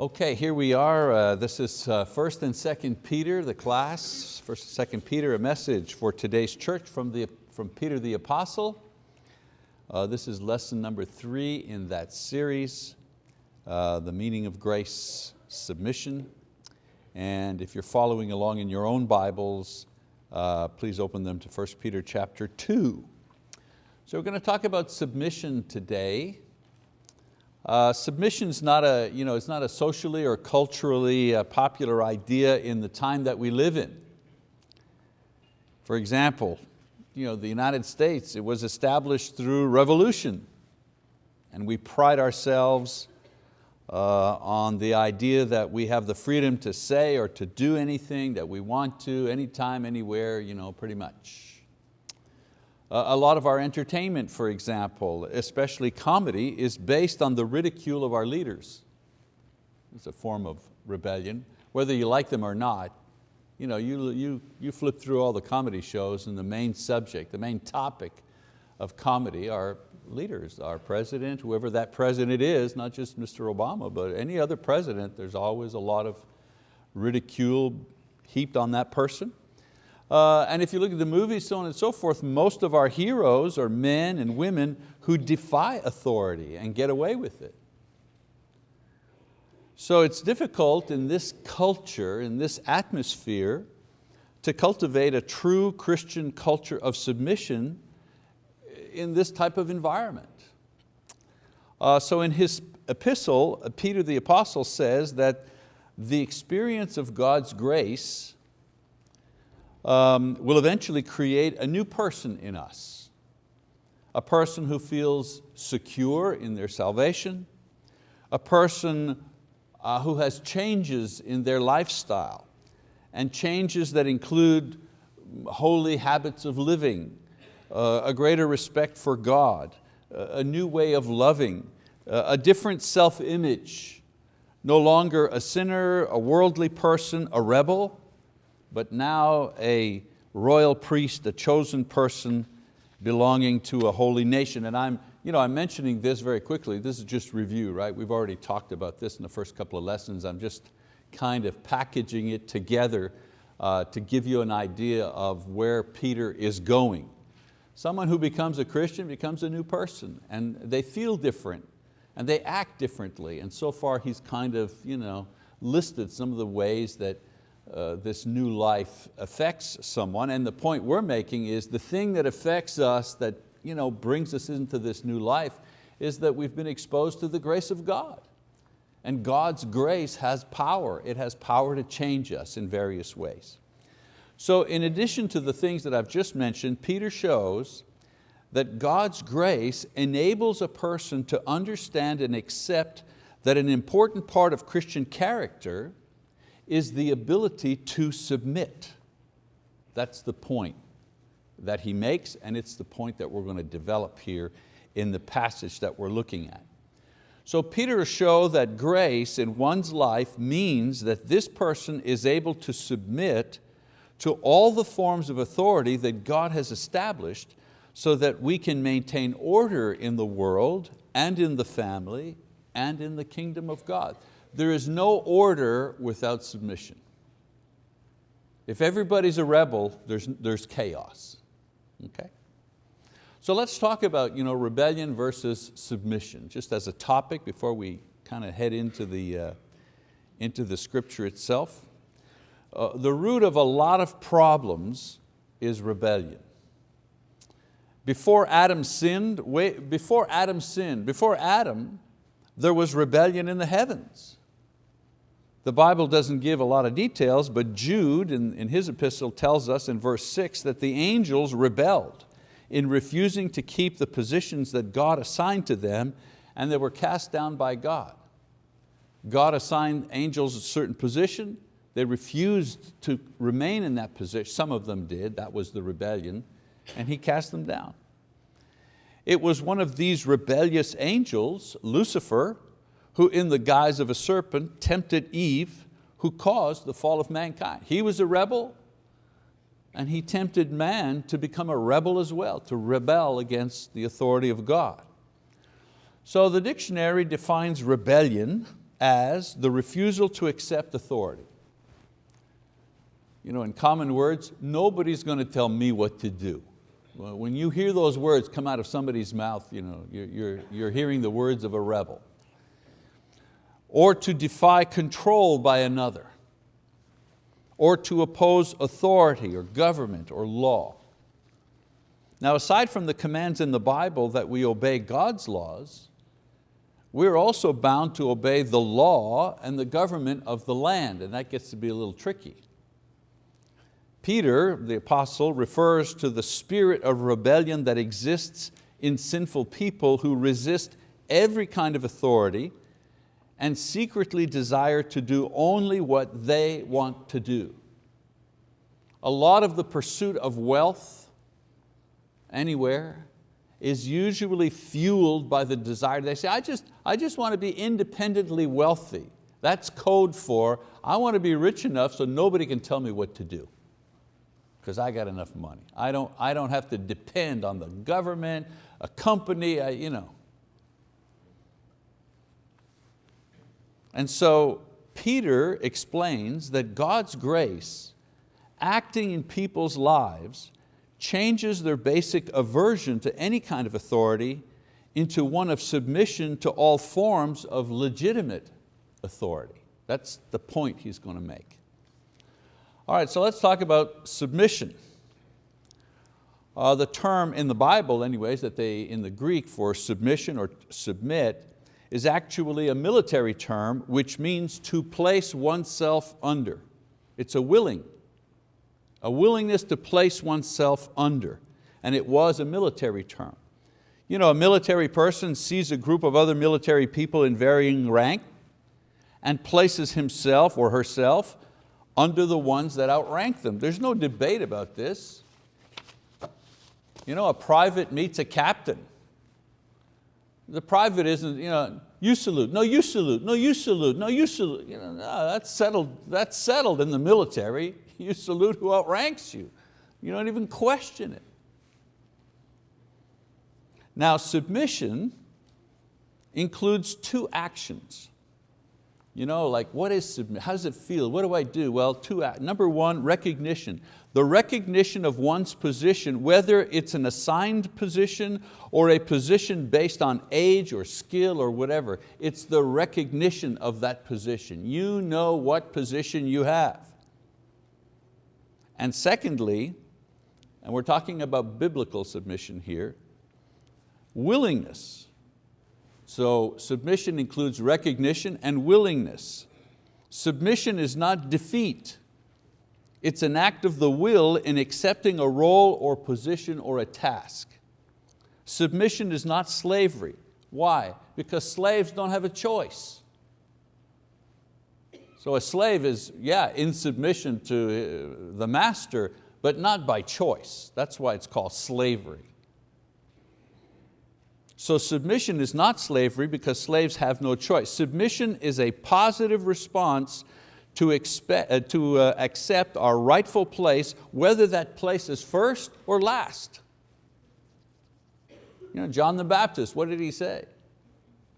Okay, here we are. Uh, this is uh, First and Second Peter, the class. First and Second Peter, a message for today's church from, the, from Peter the Apostle. Uh, this is lesson number three in that series, uh, the meaning of grace, submission. And if you're following along in your own Bibles, uh, please open them to 1 Peter chapter two. So we're going to talk about submission today. Uh, submission is not a, you know, it's not a socially or culturally uh, popular idea in the time that we live in. For example, you know, the United States, it was established through revolution and we pride ourselves uh, on the idea that we have the freedom to say or to do anything that we want to, anytime, anywhere, you know, pretty much. A lot of our entertainment, for example, especially comedy, is based on the ridicule of our leaders. It's a form of rebellion, whether you like them or not. You, know, you, you, you flip through all the comedy shows and the main subject, the main topic of comedy are leaders, our president, whoever that president is, not just Mr. Obama, but any other president, there's always a lot of ridicule heaped on that person. Uh, and if you look at the movies, so on and so forth, most of our heroes are men and women who defy authority and get away with it. So it's difficult in this culture, in this atmosphere, to cultivate a true Christian culture of submission in this type of environment. Uh, so in his epistle, Peter the apostle says that the experience of God's grace um, will eventually create a new person in us. A person who feels secure in their salvation, a person uh, who has changes in their lifestyle. And changes that include holy habits of living, uh, a greater respect for God, a new way of loving, a different self-image, no longer a sinner, a worldly person, a rebel, but now a royal priest, a chosen person belonging to a holy nation. And I'm, you know, I'm mentioning this very quickly. This is just review, right? We've already talked about this in the first couple of lessons. I'm just kind of packaging it together uh, to give you an idea of where Peter is going. Someone who becomes a Christian becomes a new person and they feel different and they act differently. And so far he's kind of you know, listed some of the ways that uh, this new life affects someone. And the point we're making is the thing that affects us that you know, brings us into this new life is that we've been exposed to the grace of God. And God's grace has power. It has power to change us in various ways. So in addition to the things that I've just mentioned, Peter shows that God's grace enables a person to understand and accept that an important part of Christian character is the ability to submit. That's the point that he makes and it's the point that we're going to develop here in the passage that we're looking at. So Peter shows that grace in one's life means that this person is able to submit to all the forms of authority that God has established so that we can maintain order in the world and in the family and in the kingdom of God. There is no order without submission. If everybody's a rebel, there's, there's chaos, okay? So let's talk about you know, rebellion versus submission, just as a topic before we kind of head into the, uh, into the scripture itself. Uh, the root of a lot of problems is rebellion. Before Adam sinned, before Adam sinned, before Adam, there was rebellion in the heavens. The Bible doesn't give a lot of details, but Jude in, in his epistle tells us in verse six that the angels rebelled in refusing to keep the positions that God assigned to them and they were cast down by God. God assigned angels a certain position, they refused to remain in that position, some of them did, that was the rebellion, and He cast them down. It was one of these rebellious angels, Lucifer, who in the guise of a serpent tempted Eve, who caused the fall of mankind. He was a rebel, and he tempted man to become a rebel as well, to rebel against the authority of God. So the dictionary defines rebellion as the refusal to accept authority. You know, in common words, nobody's going to tell me what to do. When you hear those words come out of somebody's mouth, you know, you're, you're, you're hearing the words of a rebel. Or to defy control by another. Or to oppose authority or government or law. Now aside from the commands in the Bible that we obey God's laws, we're also bound to obey the law and the government of the land, and that gets to be a little tricky. Peter, the apostle, refers to the spirit of rebellion that exists in sinful people who resist every kind of authority and secretly desire to do only what they want to do. A lot of the pursuit of wealth anywhere is usually fueled by the desire. They say, I just, I just want to be independently wealthy. That's code for, I want to be rich enough so nobody can tell me what to do because I got enough money. I don't, I don't have to depend on the government, a company, I, you know. And so Peter explains that God's grace acting in people's lives changes their basic aversion to any kind of authority into one of submission to all forms of legitimate authority. That's the point he's going to make. All right, so let's talk about submission. Uh, the term in the Bible anyways, that they, in the Greek for submission or submit, is actually a military term which means to place oneself under. It's a willing, a willingness to place oneself under. And it was a military term. You know, a military person sees a group of other military people in varying rank and places himself or herself under the ones that outrank them. There's no debate about this. You know, a private meets a captain. The private isn't, you know, you salute, no you salute, no you salute, no you salute. You know, no, that's, settled, that's settled in the military. You salute who outranks you. You don't even question it. Now submission includes two actions. You know, like what is submit? How does it feel? What do I do? Well, two, number one, recognition. The recognition of one's position, whether it's an assigned position or a position based on age or skill or whatever, it's the recognition of that position. You know what position you have. And secondly, and we're talking about biblical submission here, willingness. So submission includes recognition and willingness. Submission is not defeat. It's an act of the will in accepting a role or position or a task. Submission is not slavery. Why? Because slaves don't have a choice. So a slave is, yeah, in submission to uh, the master, but not by choice. That's why it's called slavery. So submission is not slavery because slaves have no choice. Submission is a positive response to, expect, uh, to uh, accept our rightful place, whether that place is first or last. You know, John the Baptist, what did he say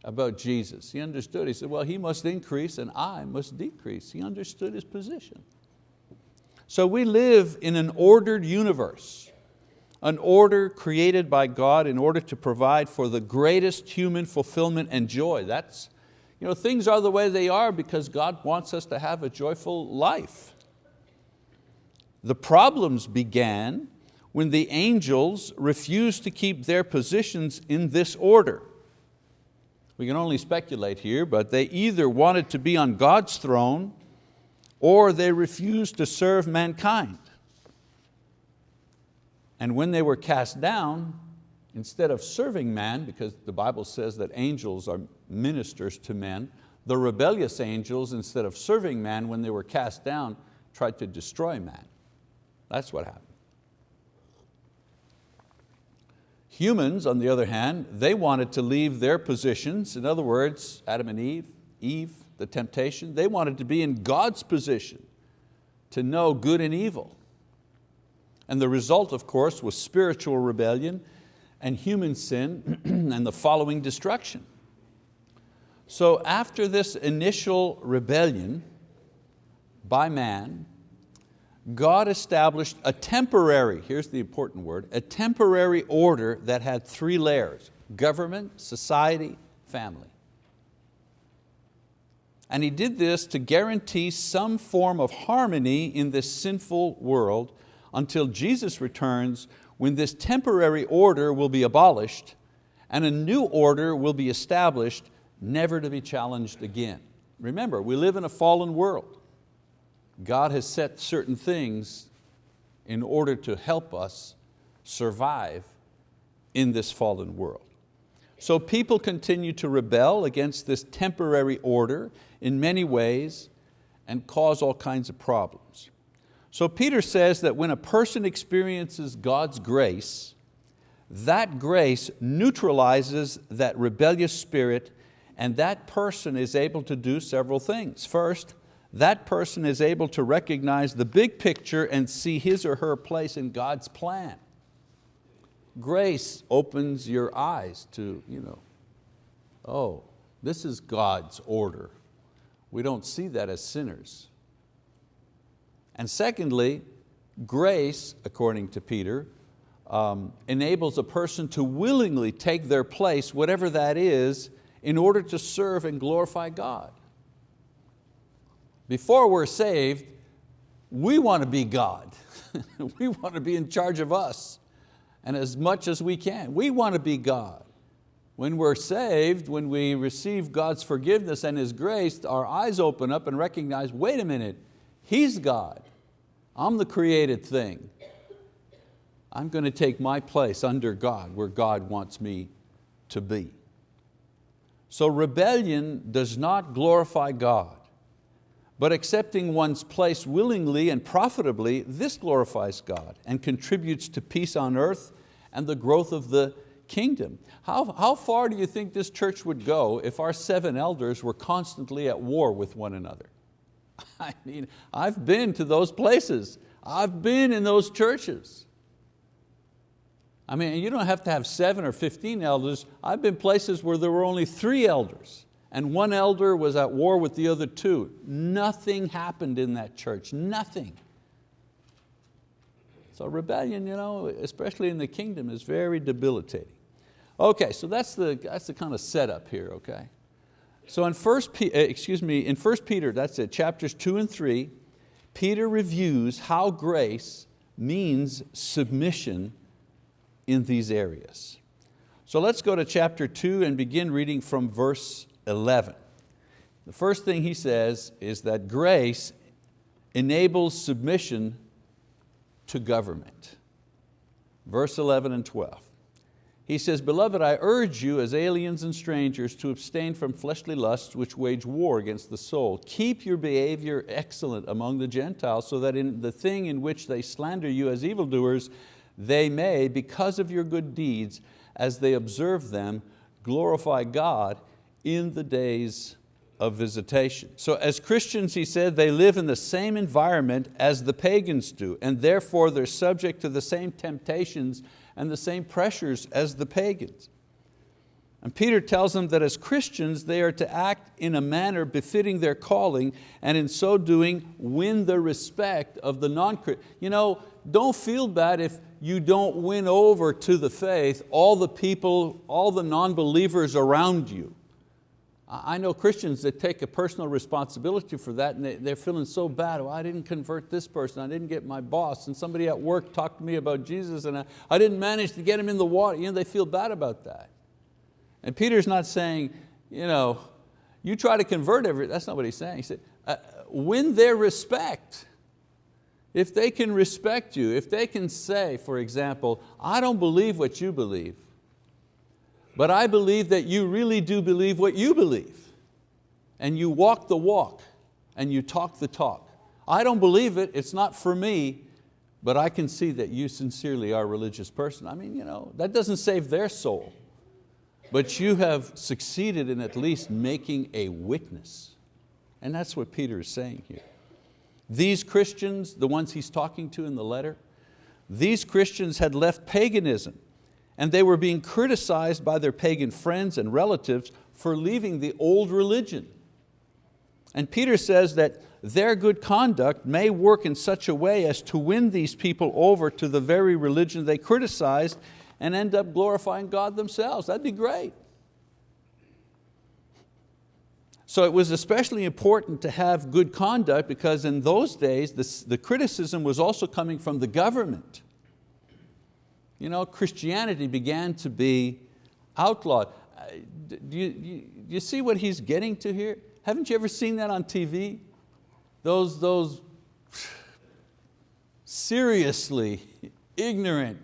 about Jesus? He understood, he said, well, he must increase and I must decrease. He understood his position. So we live in an ordered universe an order created by God in order to provide for the greatest human fulfillment and joy. That's, you know, things are the way they are because God wants us to have a joyful life. The problems began when the angels refused to keep their positions in this order. We can only speculate here, but they either wanted to be on God's throne or they refused to serve mankind. And when they were cast down, instead of serving man, because the Bible says that angels are ministers to men, the rebellious angels, instead of serving man, when they were cast down, tried to destroy man. That's what happened. Humans, on the other hand, they wanted to leave their positions. In other words, Adam and Eve, Eve, the temptation, they wanted to be in God's position, to know good and evil. And the result, of course, was spiritual rebellion and human sin and the following destruction. So after this initial rebellion by man, God established a temporary, here's the important word, a temporary order that had three layers, government, society, family. And He did this to guarantee some form of harmony in this sinful world until Jesus returns when this temporary order will be abolished and a new order will be established never to be challenged again. Remember, we live in a fallen world. God has set certain things in order to help us survive in this fallen world. So people continue to rebel against this temporary order in many ways and cause all kinds of problems. So Peter says that when a person experiences God's grace, that grace neutralizes that rebellious spirit and that person is able to do several things. First, that person is able to recognize the big picture and see his or her place in God's plan. Grace opens your eyes to, you know, oh, this is God's order. We don't see that as sinners. And secondly, grace, according to Peter, um, enables a person to willingly take their place, whatever that is, in order to serve and glorify God. Before we're saved, we want to be God. we want to be in charge of us and as much as we can. We want to be God. When we're saved, when we receive God's forgiveness and His grace, our eyes open up and recognize, wait a minute, He's God. I'm the created thing. I'm going to take my place under God where God wants me to be. So rebellion does not glorify God. But accepting one's place willingly and profitably, this glorifies God and contributes to peace on earth and the growth of the kingdom. How, how far do you think this church would go if our seven elders were constantly at war with one another? I mean, I've been to those places. I've been in those churches. I mean, you don't have to have seven or 15 elders. I've been places where there were only three elders and one elder was at war with the other two. Nothing happened in that church, nothing. So rebellion, you know, especially in the kingdom, is very debilitating. Okay, so that's the, that's the kind of setup here, okay? So in first, eh, excuse me, in 1 Peter, that's it, chapters two and three, Peter reviews how grace means submission in these areas. So let's go to chapter two and begin reading from verse 11. The first thing he says is that grace enables submission to government. Verse 11 and 12. He says, Beloved, I urge you as aliens and strangers to abstain from fleshly lusts which wage war against the soul. Keep your behavior excellent among the Gentiles so that in the thing in which they slander you as evildoers, they may, because of your good deeds, as they observe them, glorify God in the days of visitation. So as Christians, he said, they live in the same environment as the pagans do, and therefore they're subject to the same temptations and the same pressures as the pagans. And Peter tells them that as Christians, they are to act in a manner befitting their calling, and in so doing, win the respect of the non-Christian. You know, don't feel bad if you don't win over to the faith all the people, all the non-believers around you. I know Christians that take a personal responsibility for that and they, are feeling so bad, well, I didn't convert this person, I didn't get my boss, and somebody at work talked to me about Jesus and I, didn't manage to get him in the water. You know, they feel bad about that. And Peter's not saying, you know, you try to convert every, that's not what he's saying. He said, uh, win their respect. If they can respect you, if they can say, for example, I don't believe what you believe, but I believe that you really do believe what you believe. And you walk the walk and you talk the talk. I don't believe it, it's not for me, but I can see that you sincerely are a religious person. I mean, you know, that doesn't save their soul, but you have succeeded in at least making a witness. And that's what Peter is saying here. These Christians, the ones he's talking to in the letter, these Christians had left paganism and they were being criticized by their pagan friends and relatives for leaving the old religion. And Peter says that their good conduct may work in such a way as to win these people over to the very religion they criticized and end up glorifying God themselves. That'd be great. So it was especially important to have good conduct because in those days the, criticism was also coming from the government. You know, Christianity began to be outlawed. Uh, do you, you, see what he's getting to here? Haven't you ever seen that on TV? Those, those seriously ignorant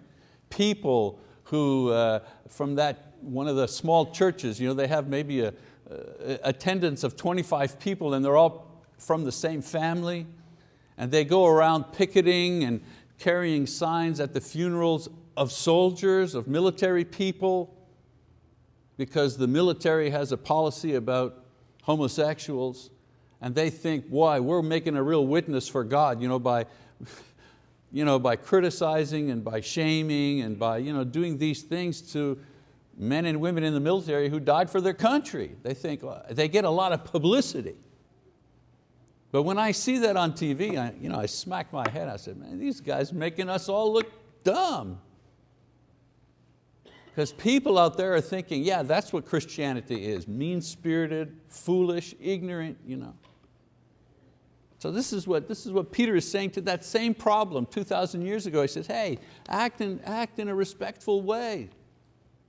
people who, uh, from that, one of the small churches, you know, they have maybe a, uh, attendance of 25 people and they're all from the same family and they go around picketing and carrying signs at the funerals of soldiers, of military people, because the military has a policy about homosexuals and they think, why, we're making a real witness for God you know, by, you know, by criticizing and by shaming and by you know, doing these things to men and women in the military who died for their country. They think, uh, they get a lot of publicity. But when I see that on TV, I, you know, I smack my head, I said, man, these guys making us all look dumb. Because people out there are thinking, yeah, that's what Christianity is, mean-spirited, foolish, ignorant. You know. So this is, what, this is what Peter is saying to that same problem 2,000 years ago. He says, hey, act in, act in a respectful way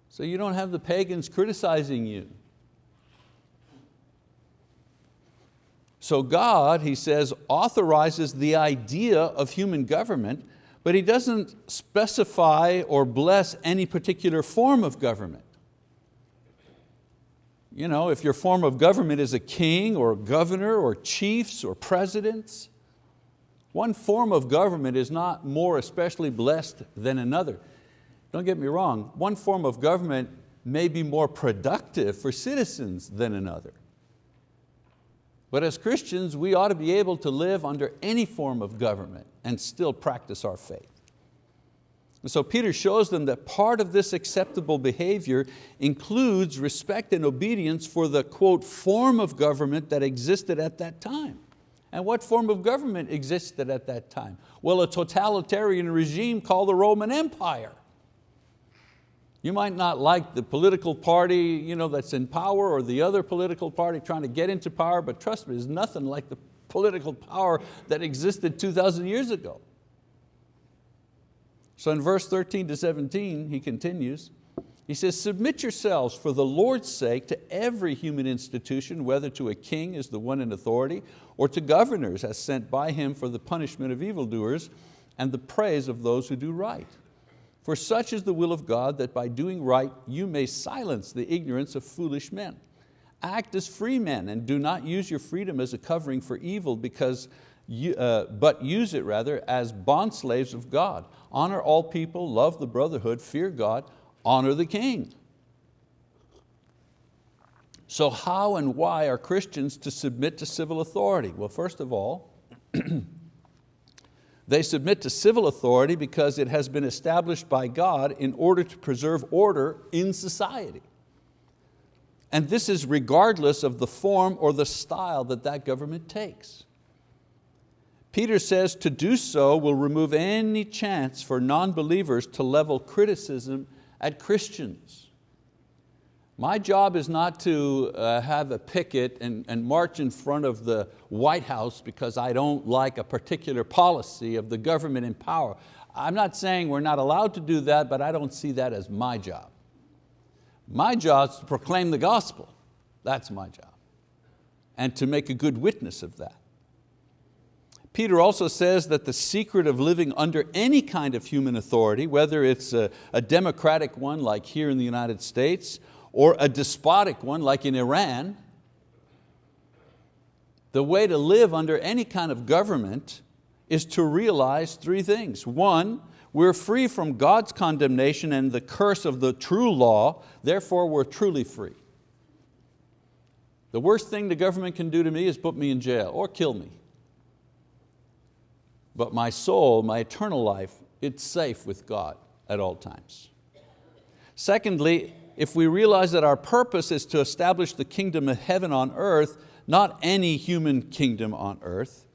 so you don't have the pagans criticizing you. So God, he says, authorizes the idea of human government, but he doesn't specify or bless any particular form of government. You know, if your form of government is a king or a governor or chiefs or presidents, one form of government is not more especially blessed than another. Don't get me wrong, one form of government may be more productive for citizens than another. But as Christians, we ought to be able to live under any form of government and still practice our faith. And so Peter shows them that part of this acceptable behavior includes respect and obedience for the quote, form of government that existed at that time. And what form of government existed at that time? Well, a totalitarian regime called the Roman Empire. You might not like the political party you know, that's in power or the other political party trying to get into power, but trust me, there's nothing like the political power that existed 2,000 years ago. So in verse 13 to 17, he continues, he says, submit yourselves for the Lord's sake to every human institution, whether to a king as the one in authority, or to governors as sent by him for the punishment of evildoers and the praise of those who do right. For such is the will of God that by doing right you may silence the ignorance of foolish men. Act as free men and do not use your freedom as a covering for evil because you, uh, but use it rather as bondslaves of God. Honor all people, love the brotherhood, fear God, honor the king. So how and why are Christians to submit to civil authority? Well, first of all, They submit to civil authority because it has been established by God in order to preserve order in society. And this is regardless of the form or the style that that government takes. Peter says to do so will remove any chance for non-believers to level criticism at Christians. My job is not to uh, have a picket and, and march in front of the White House because I don't like a particular policy of the government in power. I'm not saying we're not allowed to do that, but I don't see that as my job. My job is to proclaim the gospel. That's my job. And to make a good witness of that. Peter also says that the secret of living under any kind of human authority, whether it's a, a democratic one like here in the United States or a despotic one like in Iran, the way to live under any kind of government is to realize three things. One, we're free from God's condemnation and the curse of the true law, therefore we're truly free. The worst thing the government can do to me is put me in jail or kill me. But my soul, my eternal life, it's safe with God at all times. Secondly, if we realize that our purpose is to establish the kingdom of heaven on earth, not any human kingdom on earth,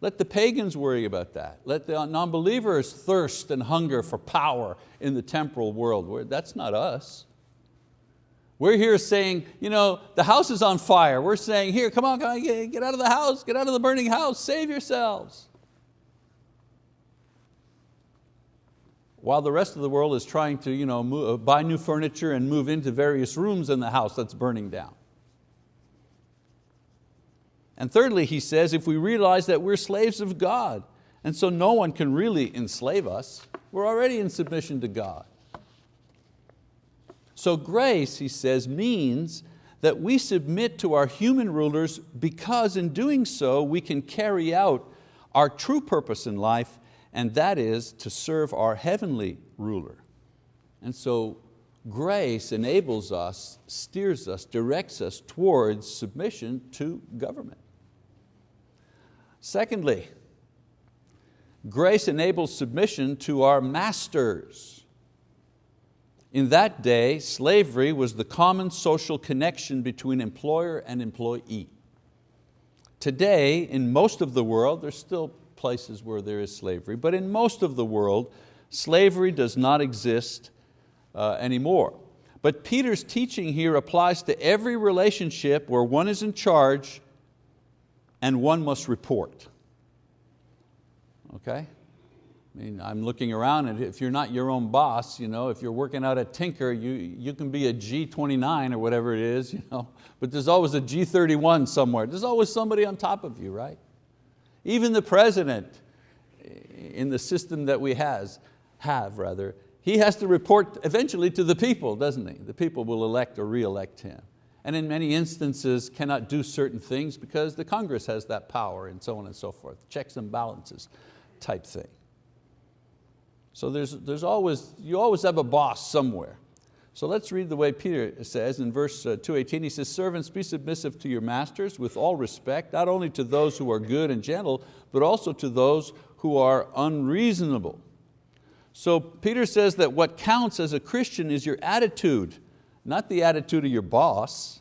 let the pagans worry about that. Let the non-believers thirst and hunger for power in the temporal world. That's not us. We're here saying, you know, the house is on fire. We're saying, here, come on, come on, get out of the house, get out of the burning house, save yourselves. While the rest of the world is trying to you know, move, uh, buy new furniture and move into various rooms in the house that's burning down. And thirdly, he says, if we realize that we're slaves of God, and so no one can really enslave us, we're already in submission to God. So grace, he says, means that we submit to our human rulers because in doing so we can carry out our true purpose in life and that is to serve our heavenly ruler. And so grace enables us, steers us, directs us towards submission to government. Secondly, grace enables submission to our masters. In that day, slavery was the common social connection between employer and employee. Today, in most of the world, there's still places where there is slavery, but in most of the world, slavery does not exist uh, anymore. But Peter's teaching here applies to every relationship where one is in charge and one must report. Okay? I mean, I'm looking around and if you're not your own boss, you know, if you're working out at Tinker, you, you can be a G29 or whatever it is, you know, but there's always a G31 somewhere. There's always somebody on top of you, right? Even the president in the system that we has, have, rather, he has to report eventually to the people, doesn't he? The people will elect or re-elect him. And in many instances cannot do certain things because the Congress has that power and so on and so forth, checks and balances type thing. So there's, there's always, you always have a boss somewhere. So let's read the way Peter says in verse uh, 218, he says, servants be submissive to your masters with all respect, not only to those who are good and gentle, but also to those who are unreasonable. So Peter says that what counts as a Christian is your attitude, not the attitude of your boss.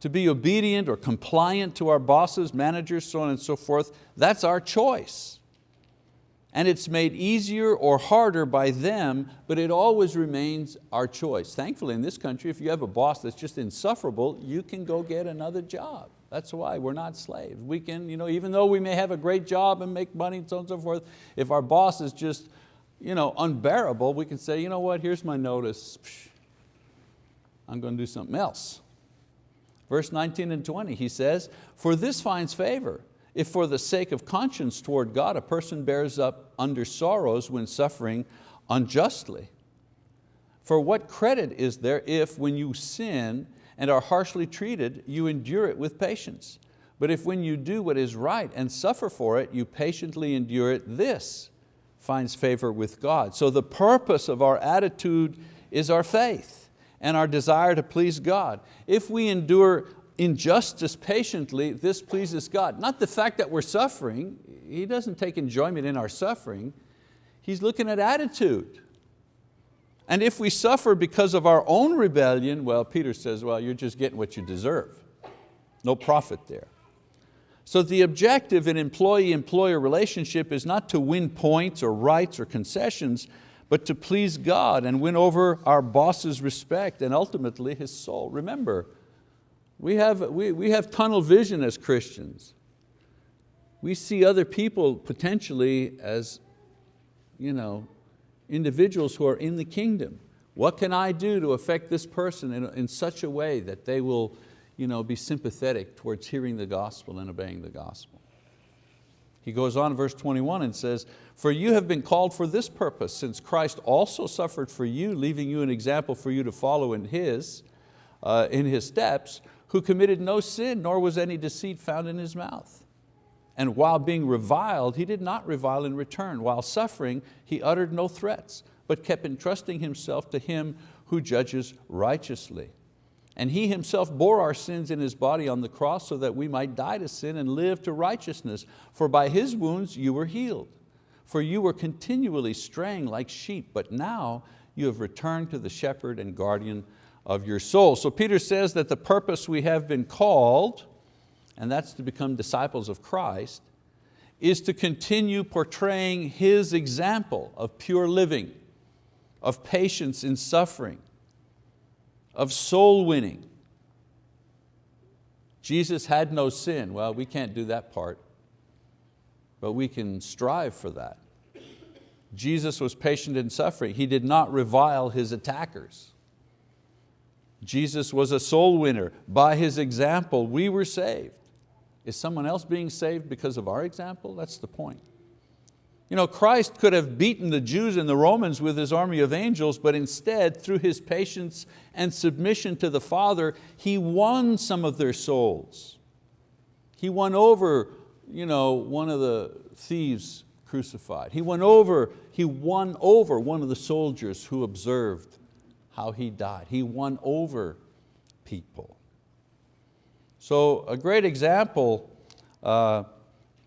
To be obedient or compliant to our bosses, managers, so on and so forth, that's our choice and it's made easier or harder by them, but it always remains our choice. Thankfully in this country, if you have a boss that's just insufferable, you can go get another job. That's why we're not slaves. We can, you know, even though we may have a great job and make money and so on and so forth, if our boss is just you know, unbearable, we can say, you know what, here's my notice. I'm going to do something else. Verse 19 and 20, he says, for this finds favor if for the sake of conscience toward God a person bears up under sorrows when suffering unjustly. For what credit is there if when you sin and are harshly treated, you endure it with patience? But if when you do what is right and suffer for it, you patiently endure it, this finds favor with God. So the purpose of our attitude is our faith and our desire to please God. If we endure injustice patiently, this pleases God. Not the fact that we're suffering, He doesn't take enjoyment in our suffering, He's looking at attitude. And if we suffer because of our own rebellion, well, Peter says, well, you're just getting what you deserve. No profit there. So the objective in employee-employer relationship is not to win points or rights or concessions, but to please God and win over our boss's respect and ultimately his soul. Remember, we have, we, we have tunnel vision as Christians. We see other people potentially as you know, individuals who are in the kingdom. What can I do to affect this person in, in such a way that they will you know, be sympathetic towards hearing the gospel and obeying the gospel? He goes on verse 21 and says, for you have been called for this purpose, since Christ also suffered for you, leaving you an example for you to follow in His, uh, in His steps, who committed no sin, nor was any deceit found in his mouth. And while being reviled, he did not revile in return. While suffering, he uttered no threats, but kept entrusting himself to him who judges righteously. And He Himself bore our sins in His body on the cross so that we might die to sin and live to righteousness. For by His wounds you were healed. For you were continually straying like sheep, but now you have returned to the shepherd and guardian of your soul. So Peter says that the purpose we have been called, and that's to become disciples of Christ, is to continue portraying His example of pure living, of patience in suffering, of soul winning. Jesus had no sin. Well, we can't do that part, but we can strive for that. Jesus was patient in suffering. He did not revile His attackers. Jesus was a soul winner. By His example, we were saved. Is someone else being saved because of our example? That's the point. You know, Christ could have beaten the Jews and the Romans with His army of angels, but instead, through His patience and submission to the Father, He won some of their souls. He won over you know, one of the thieves crucified. He won over, he won over one of the soldiers who observed how he died. He won over people. So a great example uh,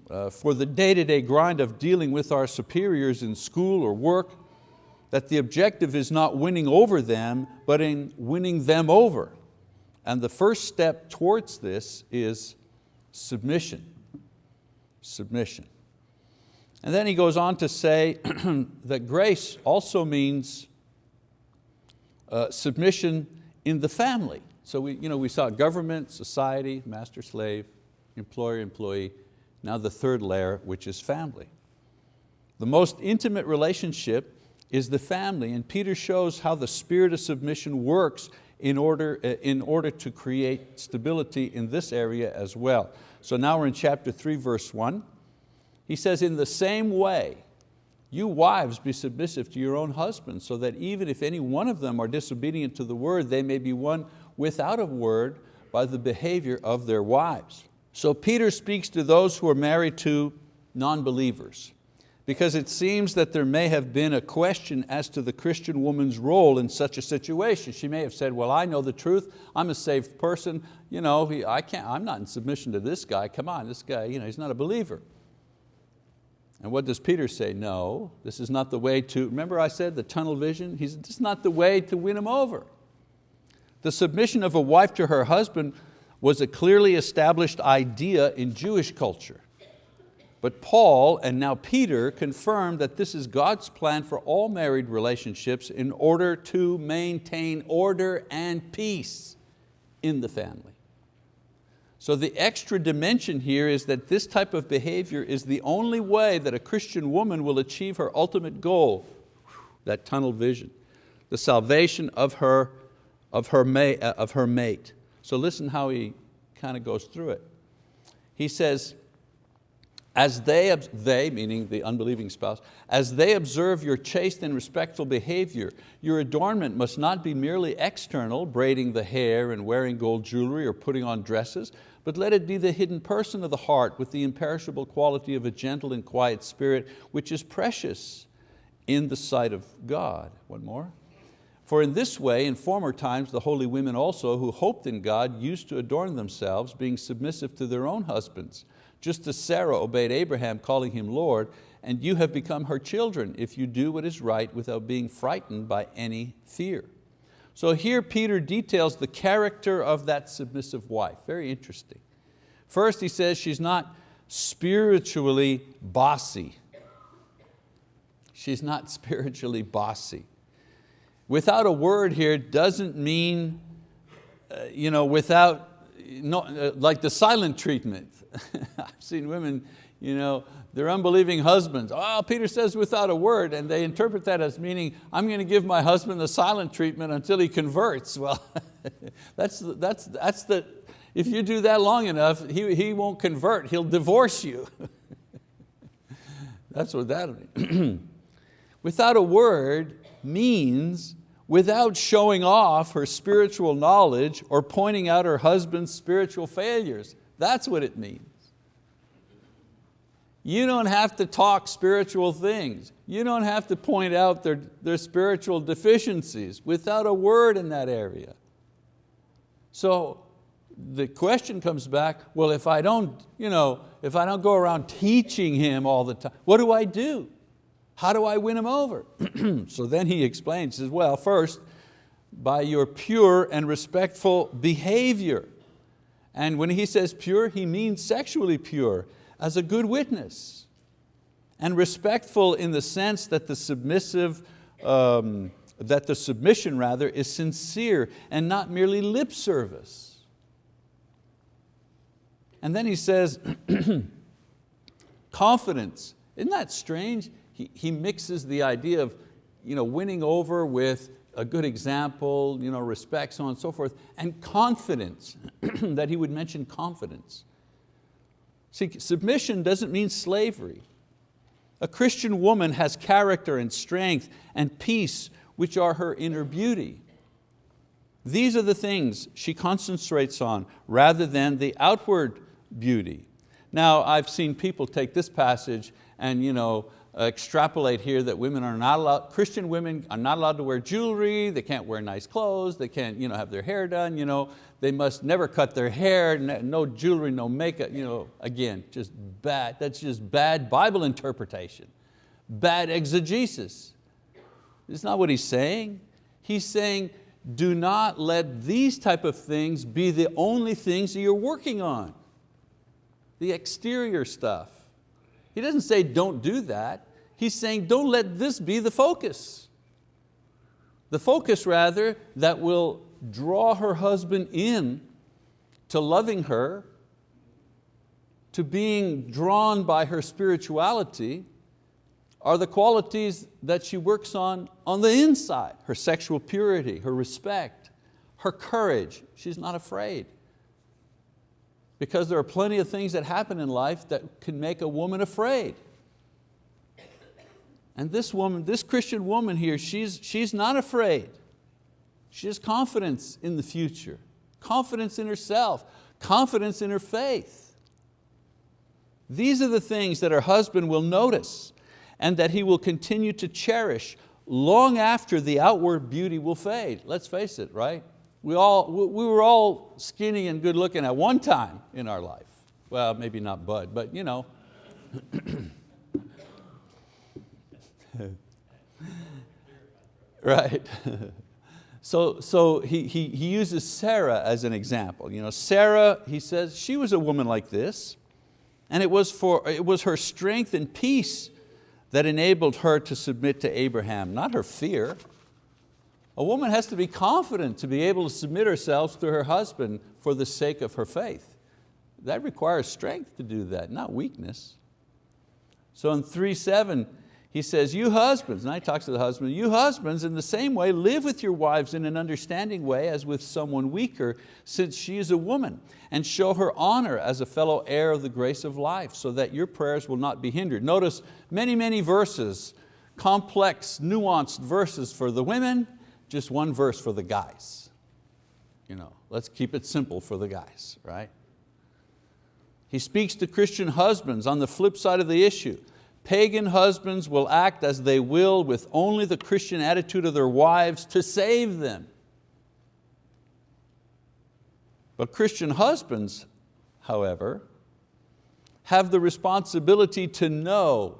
uh, for the day-to-day -day grind of dealing with our superiors in school or work, that the objective is not winning over them, but in winning them over. And the first step towards this is submission. Submission. And then he goes on to say that grace also means uh, submission in the family. So we, you know, we saw government, society, master, slave, employer, employee, now the third layer, which is family. The most intimate relationship is the family, and Peter shows how the spirit of submission works in order, uh, in order to create stability in this area as well. So now we're in chapter three, verse one. He says, in the same way, you wives be submissive to your own husbands so that even if any one of them are disobedient to the word, they may be won without a word by the behavior of their wives. So Peter speaks to those who are married to non-believers because it seems that there may have been a question as to the Christian woman's role in such a situation. She may have said, well, I know the truth, I'm a saved person, you know, I can't, I'm not in submission to this guy, come on, this guy, you know, he's not a believer. And what does Peter say? No, this is not the way to, remember I said the tunnel vision? He's, this is not the way to win him over. The submission of a wife to her husband was a clearly established idea in Jewish culture. But Paul and now Peter confirm that this is God's plan for all married relationships in order to maintain order and peace in the family. So the extra dimension here is that this type of behavior is the only way that a Christian woman will achieve her ultimate goal, that tunnel vision, the salvation of her, of her, mate, uh, of her mate. So listen how he kind of goes through it. He says, as they, they, meaning the unbelieving spouse, as they observe your chaste and respectful behavior, your adornment must not be merely external, braiding the hair and wearing gold jewelry or putting on dresses, but let it be the hidden person of the heart with the imperishable quality of a gentle and quiet spirit, which is precious in the sight of God. One more. For in this way, in former times, the holy women also who hoped in God used to adorn themselves, being submissive to their own husbands just as Sarah obeyed Abraham, calling him Lord, and you have become her children if you do what is right without being frightened by any fear. So here Peter details the character of that submissive wife, very interesting. First he says she's not spiritually bossy. She's not spiritually bossy. Without a word here doesn't mean uh, you know, without, no, uh, like the silent treatment. I've seen women, you know, their unbelieving husbands, oh, Peter says without a word, and they interpret that as meaning, I'm going to give my husband the silent treatment until he converts. Well, that's, that's, that's the, if you do that long enough, he, he won't convert, he'll divorce you. that's what that means. without a word means without showing off her spiritual knowledge or pointing out her husband's spiritual failures. That's what it means. You don't have to talk spiritual things. You don't have to point out their, their spiritual deficiencies without a word in that area. So the question comes back, well, if I don't, you know, if I don't go around teaching him all the time, what do I do? How do I win him over? so then he explains, says, well, first, by your pure and respectful behavior. And when he says pure, he means sexually pure, as a good witness. And respectful in the sense that the submissive, um, that the submission rather is sincere and not merely lip service. And then he says, confidence. Isn't that strange? He, he mixes the idea of you know, winning over with a good example, you know, respect, so on and so forth, and confidence, that he would mention confidence. See, submission doesn't mean slavery. A Christian woman has character and strength and peace, which are her inner beauty. These are the things she concentrates on rather than the outward beauty. Now, I've seen people take this passage and you know, Uh, extrapolate here that women are not allowed, Christian women are not allowed to wear jewelry, they can't wear nice clothes, they can't you know, have their hair done, you know, they must never cut their hair, no jewelry, no makeup, you know, again, just bad, that's just bad Bible interpretation, bad exegesis. It's not what he's saying. He's saying, do not let these type of things be the only things that you're working on. The exterior stuff. He doesn't say don't do that. He's saying don't let this be the focus. The focus rather that will draw her husband in to loving her, to being drawn by her spirituality, are the qualities that she works on on the inside, her sexual purity, her respect, her courage. She's not afraid because there are plenty of things that happen in life that can make a woman afraid. And this woman, this Christian woman here, she's, she's not afraid. She has confidence in the future, confidence in herself, confidence in her faith. These are the things that her husband will notice and that he will continue to cherish long after the outward beauty will fade. Let's face it, right? We, all, we were all skinny and good looking at one time in our life. Well, maybe not Bud, but you know. right. so so he, he, he uses Sarah as an example. You know, Sarah, he says, she was a woman like this, and it was, for, it was her strength and peace that enabled her to submit to Abraham, not her fear. A woman has to be confident to be able to submit herself to her husband for the sake of her faith. That requires strength to do that, not weakness. So in 3.7, he says, you husbands, and he talks to the husband, you husbands in the same way live with your wives in an understanding way as with someone weaker, since she is a woman, and show her honor as a fellow heir of the grace of life, so that your prayers will not be hindered. Notice many, many verses, complex, nuanced verses for the women, just one verse for the guys. You know, let's keep it simple for the guys, right? He speaks to Christian husbands on the flip side of the issue. Pagan husbands will act as they will with only the Christian attitude of their wives to save them. But Christian husbands, however, have the responsibility to know,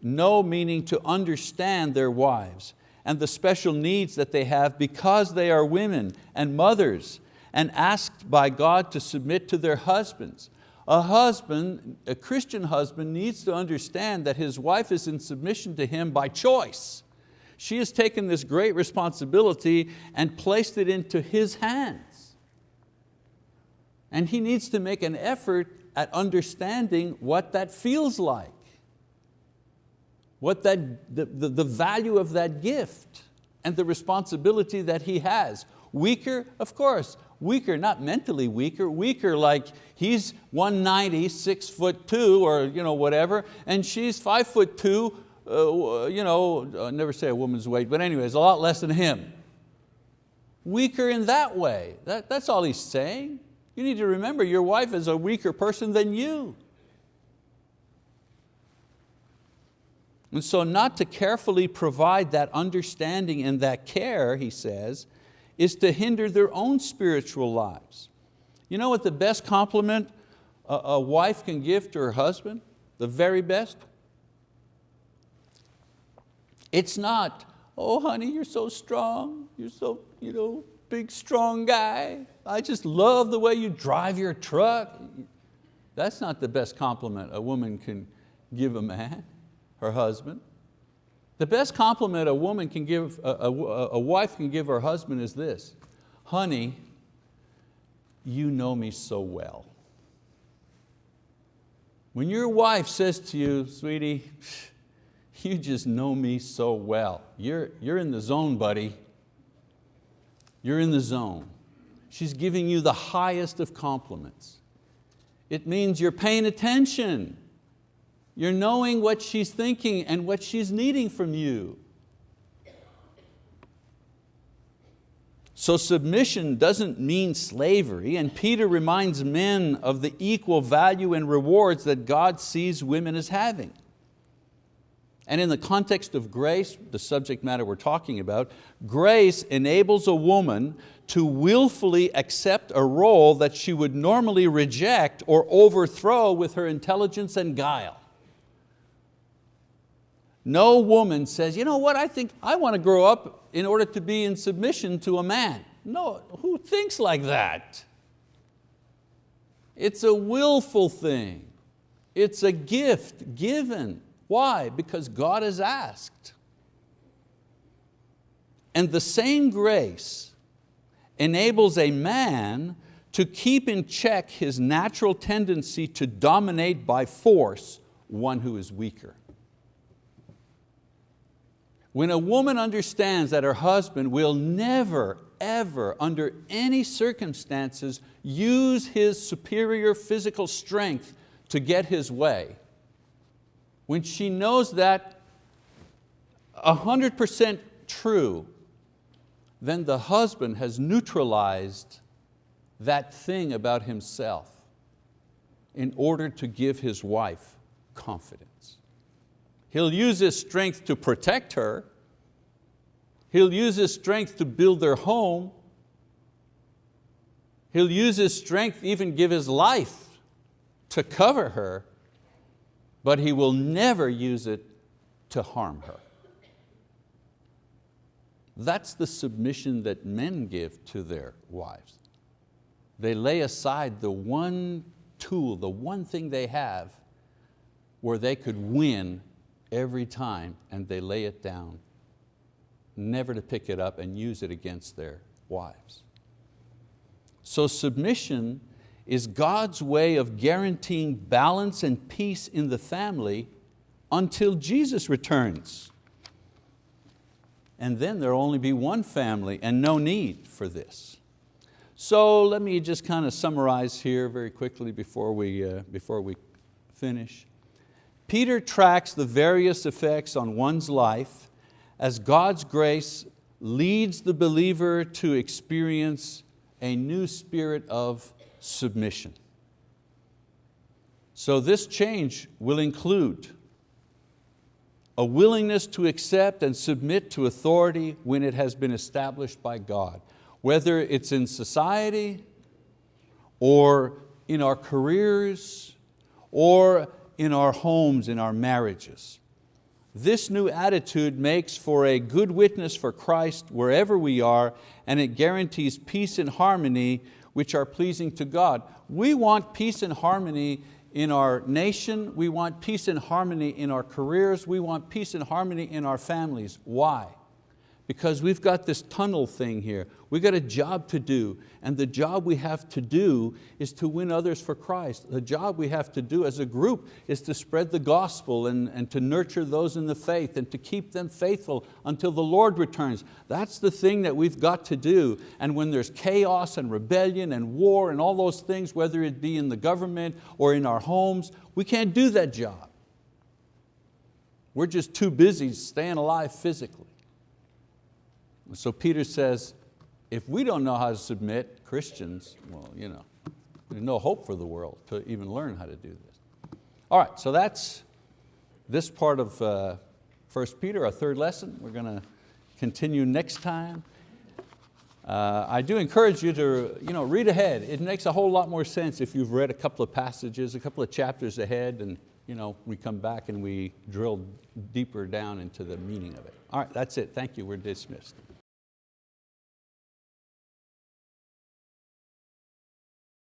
know meaning to understand their wives and the special needs that they have because they are women and mothers and asked by God to submit to their husbands. A husband, a Christian husband needs to understand that his wife is in submission to him by choice. She has taken this great responsibility and placed it into his hands. And he needs to make an effort at understanding what that feels like what that, the, the, the value of that gift and the responsibility that he has. Weaker, of course, weaker, not mentally weaker, weaker like he's 190, six foot two or you know, whatever, and she's five foot two, uh, you know, uh, never say a woman's weight, but anyways, a lot less than him. Weaker in that way, that, that's all he's saying. You need to remember your wife is a weaker person than you. And so not to carefully provide that understanding and that care, he says, is to hinder their own spiritual lives. You know what the best compliment a, wife can give to her husband? The very best? It's not, oh honey, you're so strong, you're so you know, big strong guy. I just love the way you drive your truck. That's not the best compliment a woman can give a man, her husband. The best compliment a woman can give, a, a, a wife can give her husband is this, honey, you know me so well. When your wife says to you, sweetie, you just know me so well. You're, you're in the zone, buddy. You're in the zone. She's giving you the highest of compliments. It means you're paying attention. You're knowing what she's thinking and what she's needing from you. So submission doesn't mean slavery, and Peter reminds men of the equal value and rewards that God sees women as having. And in the context of grace, the subject matter we're talking about, grace enables a woman to willfully accept a role that she would normally reject or overthrow with her intelligence and guile. No woman says, you know what, I think I want to grow up in order to be in submission to a man. No, who thinks like that? It's a willful thing. It's a gift given. Why? Because God has asked. And the same grace enables a man to keep in check his natural tendency to dominate by force one who is weaker. When a woman understands that her husband will never, ever, under any circumstances, use his superior physical strength to get his way, when she knows that 100% true, then the husband has neutralized that thing about himself in order to give his wife confidence. He'll use his strength to protect her. He'll use his strength to build their home. He'll use his strength, even give his life to cover her, but he will never use it to harm her. That's the submission that men give to their wives. They lay aside the one tool, the one thing they have where they could win every time and they lay it down, never to pick it up and use it against their wives. So submission is God's way of guaranteeing balance and peace in the family until Jesus returns. And then there'll only be one family and no need for this. So let me just kind of summarize here very quickly before we, uh, before we finish. Peter tracks the various effects on one's life as God's grace leads the believer to experience a new spirit of submission. So this change will include a willingness to accept and submit to authority when it has been established by God, whether it's in society or in our careers or in our homes, in our marriages. This new attitude makes for a good witness for Christ wherever we are and it guarantees peace and harmony which are pleasing to God. We want peace and harmony in our nation, we want peace and harmony in our careers, we want peace and harmony in our families. Why? Because we've got this tunnel thing here. We've got a job to do, and the job we have to do is to win others for Christ. The job we have to do as a group is to spread the gospel and, and to nurture those in the faith and to keep them faithful until the Lord returns. That's the thing that we've got to do. And when there's chaos and rebellion and war and all those things, whether it be in the government or in our homes, we can't do that job. We're just too busy staying alive physically. So Peter says, if we don't know how to submit, Christians, well, you know, there's no hope for the world to even learn how to do this. All right, so that's this part of uh, 1 Peter, our third lesson. We're going to continue next time. Uh, I do encourage you to you know, read ahead. It makes a whole lot more sense if you've read a couple of passages, a couple of chapters ahead, and you know, we come back and we drill deeper down into the meaning of it. All right, that's it. Thank you. We're dismissed.